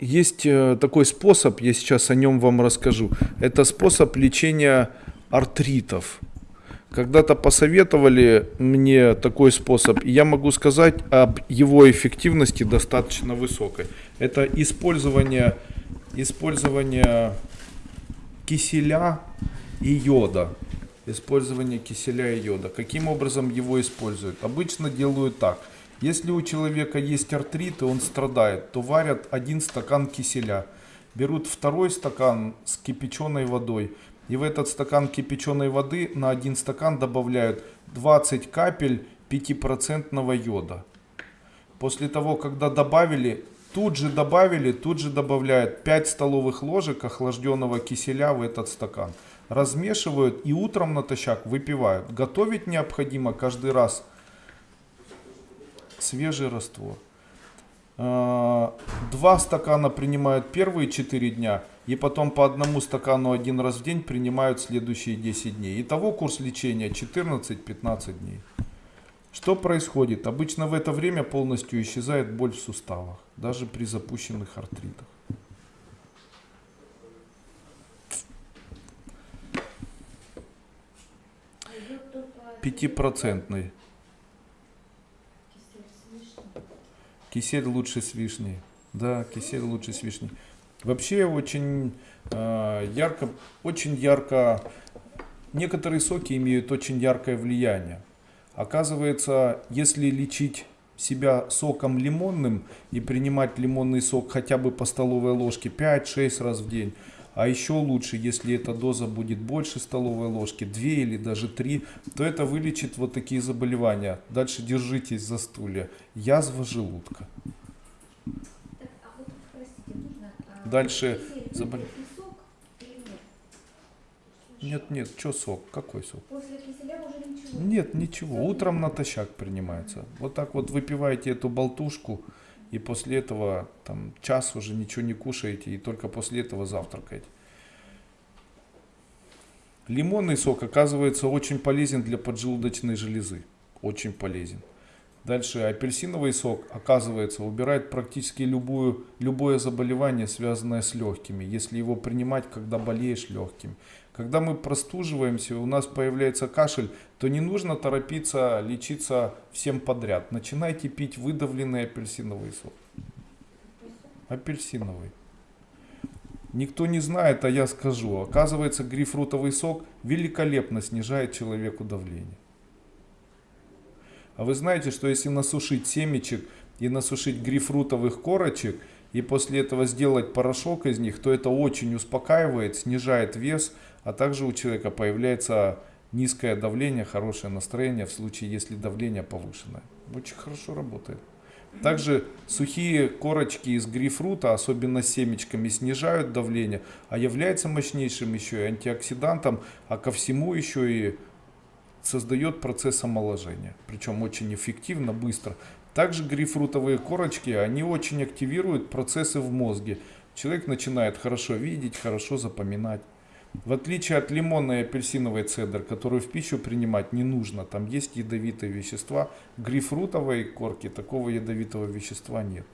есть э, такой способ, я сейчас о нем вам расскажу. Это способ лечения артритов. Когда-то посоветовали мне такой способ, и я могу сказать об его эффективности достаточно высокой. Это использование, использование киселя и йода. Использование киселя и йода. Каким образом его используют? Обычно делают так. Если у человека есть артрит и он страдает, то варят один стакан киселя. Берут второй стакан с кипяченой водой, и в этот стакан кипяченой воды на один стакан добавляют 20 капель 5% йода. После того, когда добавили, тут же добавили, тут же добавляют 5 столовых ложек охлажденного киселя в этот стакан. Размешивают и утром натощак выпивают. Готовить необходимо каждый раз свежий раствор. А, два стакана принимают первые 4 дня и потом по одному стакану один раз в день принимают следующие 10 дней. Итого курс лечения 14-15 дней. Что происходит? Обычно в это время полностью исчезает боль в суставах, даже при запущенных артритах. Пятипроцентный. Кисель лучше с вишней. Да, кисель лучше с вишней. Вообще очень э, ярко, очень ярко, некоторые соки имеют очень яркое влияние. Оказывается, если лечить себя соком лимонным и принимать лимонный сок хотя бы по столовой ложке 5-6 раз в день, а еще лучше, если эта доза будет больше столовой ложки, 2 или даже 3, то это вылечит вот такие заболевания. Дальше держитесь за стулья. Язва желудка. Дальше заболел. Нет, нет, что сок? Какой сок? После киселя уже ничего. Нет, ничего. Утром натощак принимается. Вот так вот выпиваете эту болтушку, и после этого там час уже ничего не кушаете, и только после этого завтракаете. Лимонный сок оказывается очень полезен для поджелудочной железы. Очень полезен. Дальше апельсиновый сок, оказывается, убирает практически любую, любое заболевание, связанное с легкими, если его принимать, когда болеешь легким. Когда мы простуживаемся, у нас появляется кашель, то не нужно торопиться лечиться всем подряд. Начинайте пить выдавленный апельсиновый сок. Апельсиновый. Никто не знает, а я скажу. Оказывается, грейпфрутовый сок великолепно снижает человеку давление. А вы знаете, что если насушить семечек и насушить грейпфрутовых корочек, и после этого сделать порошок из них, то это очень успокаивает, снижает вес, а также у человека появляется низкое давление, хорошее настроение в случае, если давление повышенное. Очень хорошо работает. Также сухие корочки из грейпфрута, особенно семечками, снижают давление, а является мощнейшим еще и антиоксидантом, а ко всему еще и создает процесс омоложения. Причем очень эффективно, быстро. Также грейпфрутовые корочки, они очень активируют процессы в мозге. Человек начинает хорошо видеть, хорошо запоминать. В отличие от лимонной и апельсиновой цедр, которую в пищу принимать не нужно, там есть ядовитые вещества, грейпфрутовой корке такого ядовитого вещества нет.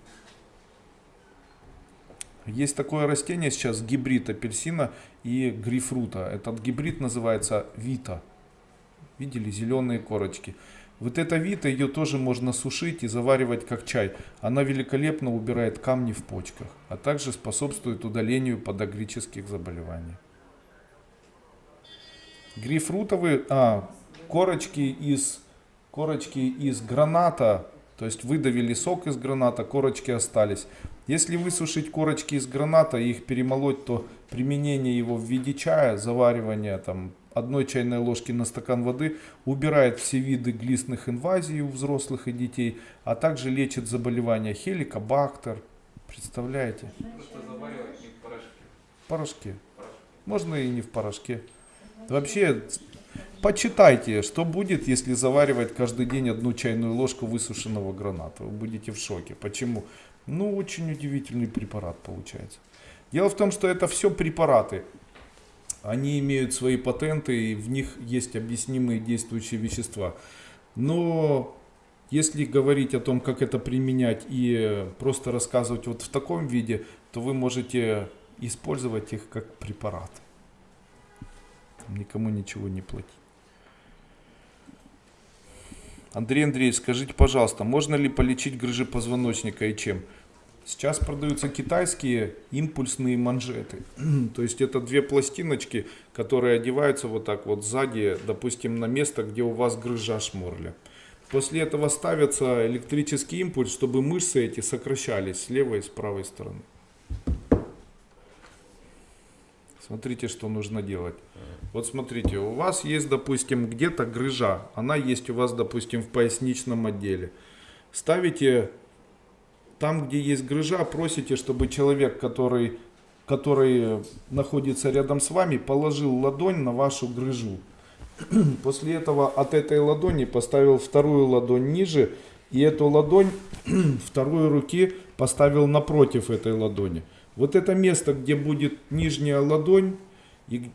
Есть такое растение сейчас, гибрид апельсина и грейпфрута. Этот гибрид называется вита. Видели зеленые корочки. Вот эта вита, ее тоже можно сушить и заваривать как чай. Она великолепно убирает камни в почках, а также способствует удалению подагрических заболеваний. Грейпфрутовые, а, корочки из, корочки из граната, то есть выдавили сок из граната, корочки остались. Если высушить корочки из граната и их перемолоть, то применение его в виде чая, заваривание там одной чайной ложки на стакан воды убирает все виды глистных инвазий у взрослых и детей, а также лечит заболевания хеликобактер. Представляете? в порошке. Можно и не в порошке. Вообще, почитайте, что будет, если заваривать каждый день одну чайную ложку высушенного граната. Вы будете в шоке. Почему? Ну, очень удивительный препарат получается. Дело в том, что это все препараты. Они имеют свои патенты, и в них есть объяснимые действующие вещества. Но Если говорить о том, как это применять и просто рассказывать вот в таком виде, то вы можете использовать их как препарат. Никому ничего не платить. Андрей Андреевич, скажите, пожалуйста, можно ли полечить грыжи позвоночника и чем? Сейчас продаются китайские импульсные манжеты. То есть это две пластиночки, которые одеваются вот так вот сзади, допустим, на место, где у вас грыжа шморля. После этого ставится электрический импульс, чтобы мышцы эти сокращались с левой и с правой стороны. Смотрите, что нужно делать. Вот смотрите, у вас есть, допустим, где-то грыжа. Она есть у вас, допустим, в поясничном отделе. Ставите там, где есть грыжа, просите, чтобы человек, который, который находится рядом с вами, положил ладонь на вашу грыжу. После этого от этой ладони поставил вторую ладонь ниже и эту ладонь второй руки поставил напротив этой ладони. Вот это место, где будет нижняя ладонь, и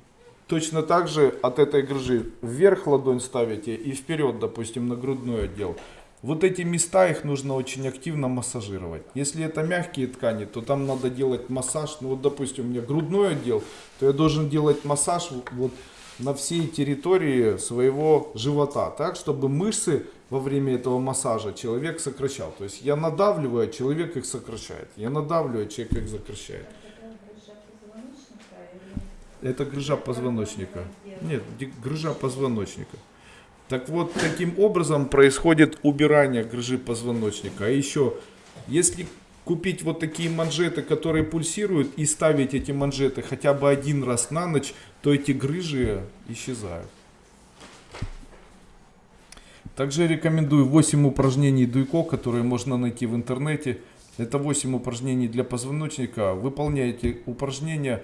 точно так же от этой грыжи вверх ладонь ставите и вперед, допустим, на грудной отдел. Вот эти места, их нужно очень активно массажировать. Если это мягкие ткани, то там надо делать массаж. Ну вот, допустим, у меня грудной отдел, то я должен делать массаж вот на всей территории своего живота, так, чтобы мышцы во время этого массажа человек сокращал. То есть я надавливаю, а человек их сокращает. Я надавливаю, а человек их сокращает. Это грыжа позвоночника. Нет, грыжа позвоночника. Так вот, таким образом происходит убирание грыжи позвоночника. А еще, если купить вот такие манжеты, которые пульсируют, и ставить эти манжеты хотя бы один раз на ночь, то эти грыжи исчезают. Также рекомендую 8 упражнений Дуйко, которые можно найти в интернете. Это 8 упражнений для позвоночника. Выполняйте упражнения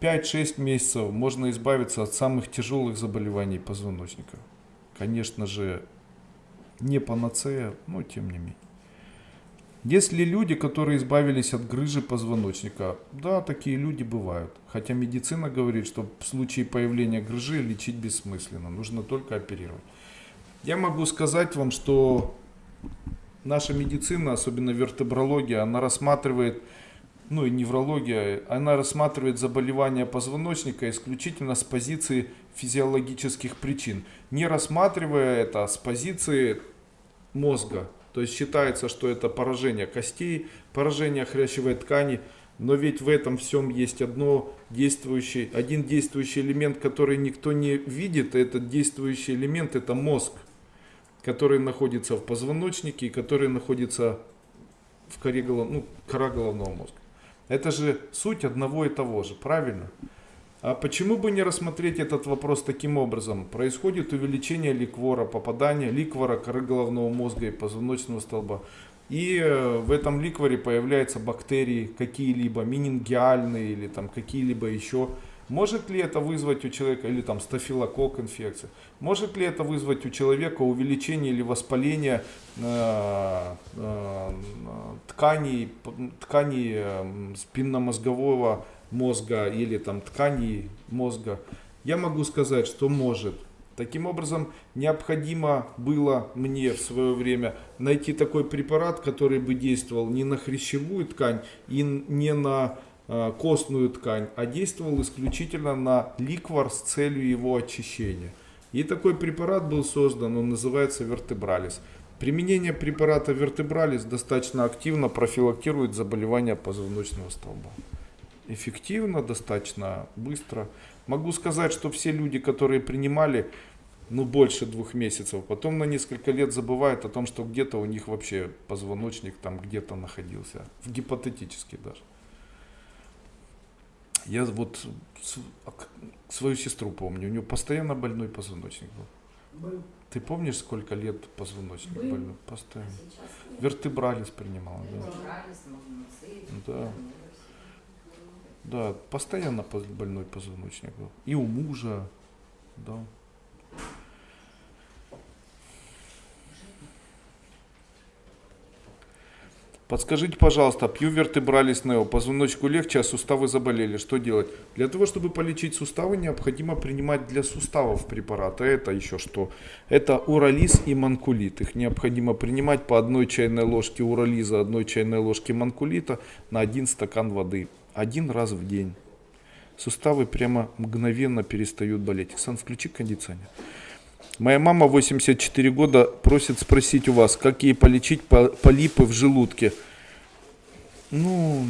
5-6 месяцев. Можно избавиться от самых тяжелых заболеваний позвоночника. Конечно же, не панацея, но тем не менее. Есть ли люди, которые избавились от грыжи позвоночника? Да, такие люди бывают. Хотя медицина говорит, что в случае появления грыжи лечить бессмысленно, нужно только оперировать. Я могу сказать вам, что наша медицина, особенно вертебрология, она рассматривает, ну и неврология, она рассматривает заболевания позвоночника исключительно с позиции физиологических причин, не рассматривая это с позиции мозга. То есть считается, что это поражение костей, поражение хрящевой ткани, но ведь в этом всем есть одно действующий, один действующий элемент, который никто не видит, этот действующий элемент это мозг, который находится в позвоночнике и который находится в коре, ну, кора головного мозга. Это же суть одного и того же, правильно? А почему бы не рассмотреть этот вопрос таким образом? Происходит увеличение ликвора, попадание ликвора коры головного мозга и позвоночного столба. И э, в этом ликворе появляются бактерии какие-либо, менингиальные или там какие-либо еще. Может ли это вызвать у человека, или там стафилококк инфекция, может ли это вызвать у человека увеличение или воспаление э, э, тканей, тканей э, спинномозгового мозга или там тканей мозга, я могу сказать, что может. Таким образом, необходимо было мне в свое время найти такой препарат, который бы действовал не на хрящевую ткань и не на костную ткань, а действовал исключительно на ликвор с целью его очищения. И такой препарат был создан, он называется вертебралис. Применение препарата вертебралис достаточно активно профилактирует заболевания позвоночного столба эффективно, достаточно быстро. Могу сказать, что все люди, которые принимали ну, больше двух месяцев, потом на несколько лет забывают о том, что где-то у них вообще позвоночник там где-то находился, гипотетически даже. Я вот свою сестру помню, у нее постоянно больной позвоночник был. был. Ты помнишь, сколько лет позвоночник был. больной? Постоянно. А Вертебралис принимала, да. Да. Да, постоянно больной позвоночник был. И у мужа, да. Подскажите, пожалуйста, пью вертебралис Нео, позвоночку легче, а суставы заболели. Что делать? Для того, чтобы полечить суставы, необходимо принимать для суставов препараты. Это еще что? Это урализ и манкулит. Их необходимо принимать по одной чайной ложке урализа, одной чайной ложке манкулита на один стакан воды. Один раз в день. Суставы прямо мгновенно перестают болеть. Оксан, включи кондиционер. Моя мама 84 года просит спросить у вас, как ей полечить по- полипы в желудке. Ну,